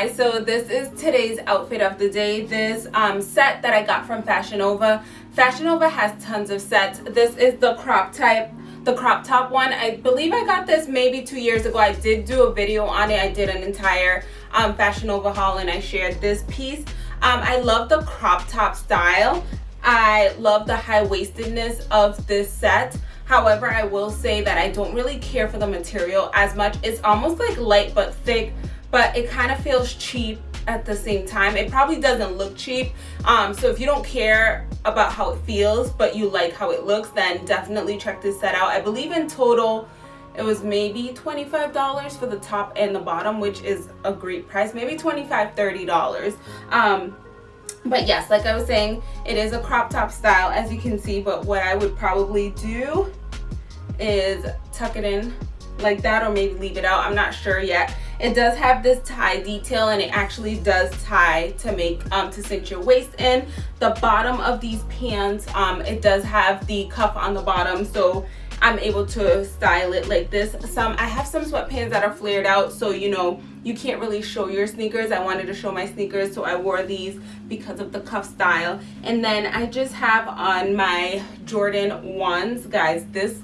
guys. So this is today's outfit of the day. This um, set that i got from fashion nova. Fashion nova has tons of sets. This is the crop type the crop top one. I believe i got this maybe two years ago. I did do a video on it. I did an entire um, fashion nova haul and i shared this piece. Um, i love the crop top style. I love the high-waistedness of this set. However i will say that i don't really care for the material as much. It's almost like light but thick but it kind of feels cheap at the same time. It probably doesn't look cheap. Um, so if you don't care about how it feels but you like how it looks then definitely check this set out. I believe in total it was maybe $25 for the top and the bottom which is a great price. Maybe 25 $30 um, but yes like i was saying it is a crop top style as you can see but what i would probably do is tuck it in like that or maybe leave it out. I'm not sure yet it does have this tie detail and it actually does tie to make um to cinch your waist in. The bottom of these pants um it does have the cuff on the bottom so i'm able to style it like this. Some i have some sweatpants that are flared out so you know you can't really show your sneakers. I wanted to show my sneakers so i wore these because of the cuff style. And then i just have on my jordan ones guys this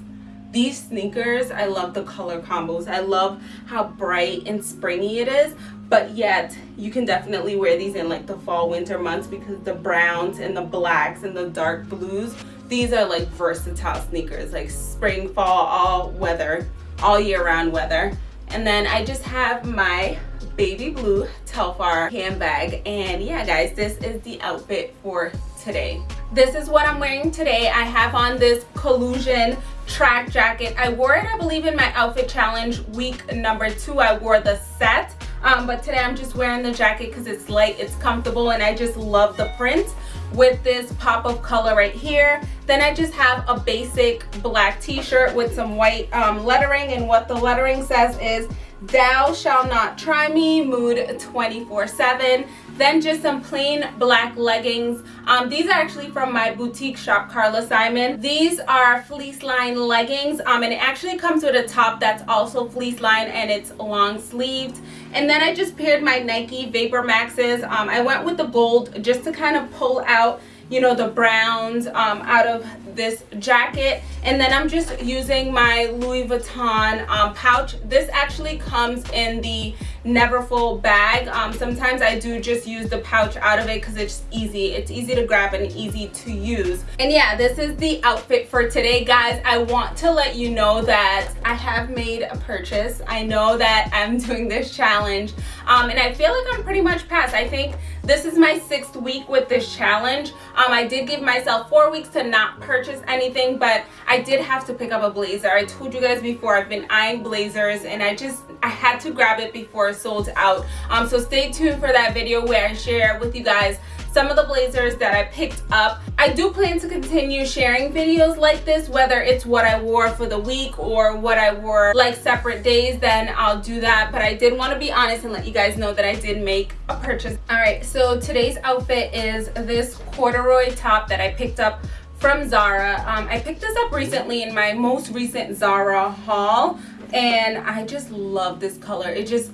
these sneakers i love the color combos. I love how bright and springy it is but yet you can definitely wear these in like the fall winter months because the browns and the blacks and the dark blues these are like versatile sneakers like spring fall all weather all year round weather. And then i just have my baby blue telfar handbag. And yeah guys this is the outfit for today. This is what i'm wearing today. I have on this collusion track jacket. I wore it i believe in my outfit challenge week number two. I wore the set um, but today i'm just wearing the jacket because it's light it's comfortable and i just love the print with this pop of color right here. Then i just have a basic black t-shirt with some white um, lettering and what the lettering says is thou shall not try me mood 24 7 then just some plain black leggings. Um, these are actually from my boutique shop carla simon. These are fleece line leggings um, and it actually comes with a top that's also fleece line and it's long sleeved. And then i just paired my nike vapor maxes. Um, i went with the gold just to kind of pull out you know the browns um, out of this jacket. And then I'm just using my Louis Vuitton um, pouch. This actually comes in the Neverfull bag. Um, sometimes I do just use the pouch out of it because it's easy. It's easy to grab and easy to use. And yeah this is the outfit for today guys. I want to let you know that I have made a purchase. I know that I'm doing this challenge. Um, and I feel like I'm pretty much past. I think this is my sixth week with this challenge. Um, I did give myself four weeks to not purchase anything but I did have to pick up a blazer. I told you guys before I've been eyeing blazers and I just I had to grab it before it sold out um, so stay tuned for that video where I share with you guys some of the blazers that I picked up. I do plan to continue sharing videos like this, whether it's what I wore for the week or what I wore like separate days, then I'll do that. But I did want to be honest and let you guys know that I did make a purchase. All right, so today's outfit is this corduroy top that I picked up from Zara. Um, I picked this up recently in my most recent Zara haul and I just love this color. It just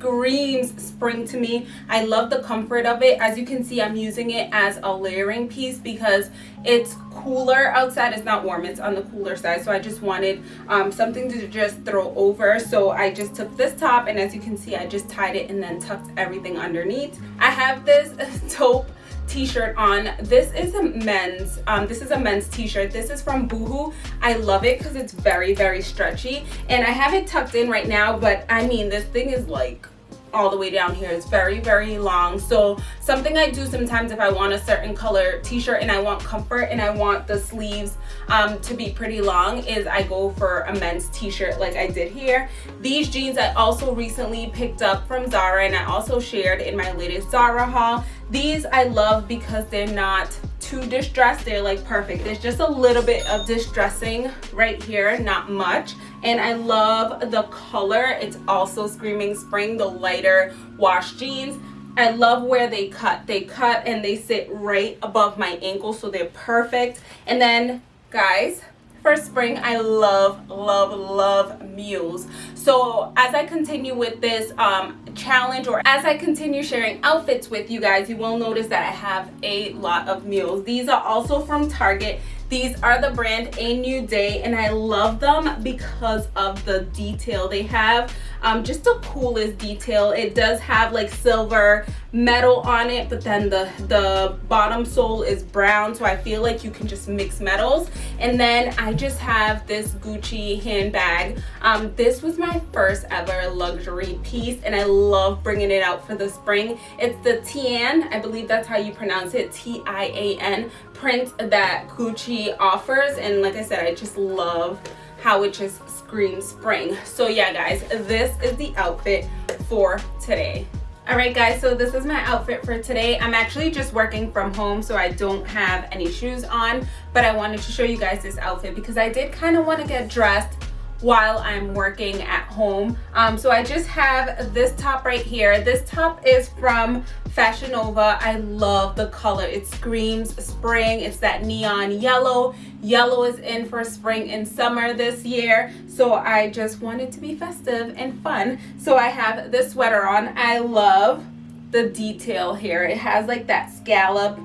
screams spring to me. I love the comfort of it. As you can see i'm using it as a layering piece because it's cooler outside. It's not warm. It's on the cooler side. So i just wanted um, something to just throw over. So i just took this top and as you can see i just tied it and then tucked everything underneath. I have this taupe t-shirt on. This is a men's um, this is a men's t-shirt. This is from boohoo. I love it because it's very very stretchy. And i have it tucked in right now but i mean this thing is like all the way down here. It's very very long. So something i do sometimes if i want a certain color t-shirt and i want comfort and i want the sleeves um, to be pretty long is i go for a men's t-shirt like i did here. These jeans i also recently picked up from zara and i also shared in my latest zara haul. These i love because they're not too distressed. They're like perfect. There's just a little bit of distressing right here not much and i love the color. It's also screaming spring the lighter wash jeans. I love where they cut. They cut and they sit right above my ankle so they're perfect. And then guys for spring i love love love mules. So as i continue with this um, challenge or as i continue sharing outfits with you guys you will notice that i have a lot of mules. These are also from target these are the brand A New Day and I love them because of the detail they have. Um, just the coolest detail. It does have like silver metal on it, but then the, the bottom sole is brown. So I feel like you can just mix metals. And then I just have this Gucci handbag. Um, this was my first ever luxury piece and I love bringing it out for the spring. It's the Tian, I believe that's how you pronounce it, T-I-A-N print that Gucci offers and like I said I just love how it just screams spring so yeah guys this is the outfit for today all right guys so this is my outfit for today i'm actually just working from home so i don't have any shoes on but i wanted to show you guys this outfit because i did kind of want to get dressed while I'm working at home. Um, so I just have this top right here. This top is from Fashion Nova. I love the color. It screams spring. It's that neon yellow. Yellow is in for spring and summer this year. So I just wanted to be festive and fun. So I have this sweater on. I love the detail here. It has like that scallop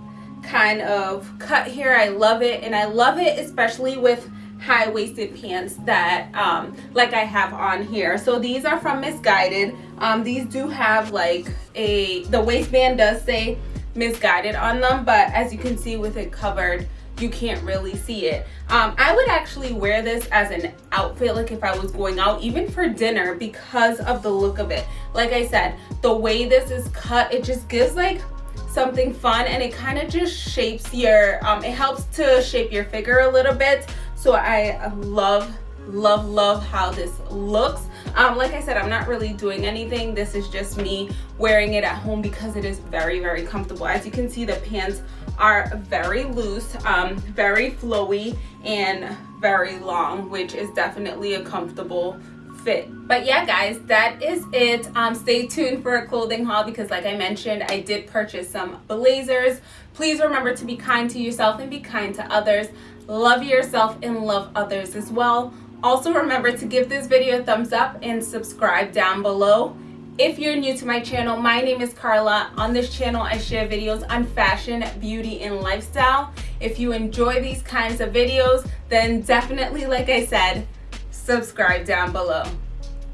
kind of cut here. I love it. And I love it especially with high-waisted pants that um, like I have on here. So these are from Missguided. Um, these do have like a, the waistband does say Missguided on them, but as you can see with it covered, you can't really see it. Um, I would actually wear this as an outfit like if I was going out even for dinner because of the look of it. Like I said, the way this is cut, it just gives like something fun and it kind of just shapes your, um, it helps to shape your figure a little bit so I love love love how this looks um like i said i'm not really doing anything. This is just me wearing it at home because it is very very comfortable. As you can see the pants are very loose um very flowy and very long which is definitely a comfortable fit. But yeah guys that is it. Um stay tuned for a clothing haul because like i mentioned i did purchase some blazers. Please remember to be kind to yourself and be kind to others. Love yourself and love others as well also remember to give this video a thumbs up and subscribe down below. If you're new to my channel my name is Carla. On this channel I share videos on fashion beauty and lifestyle. If you enjoy these kinds of videos then definitely like I said subscribe down below.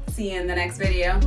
See you in the next video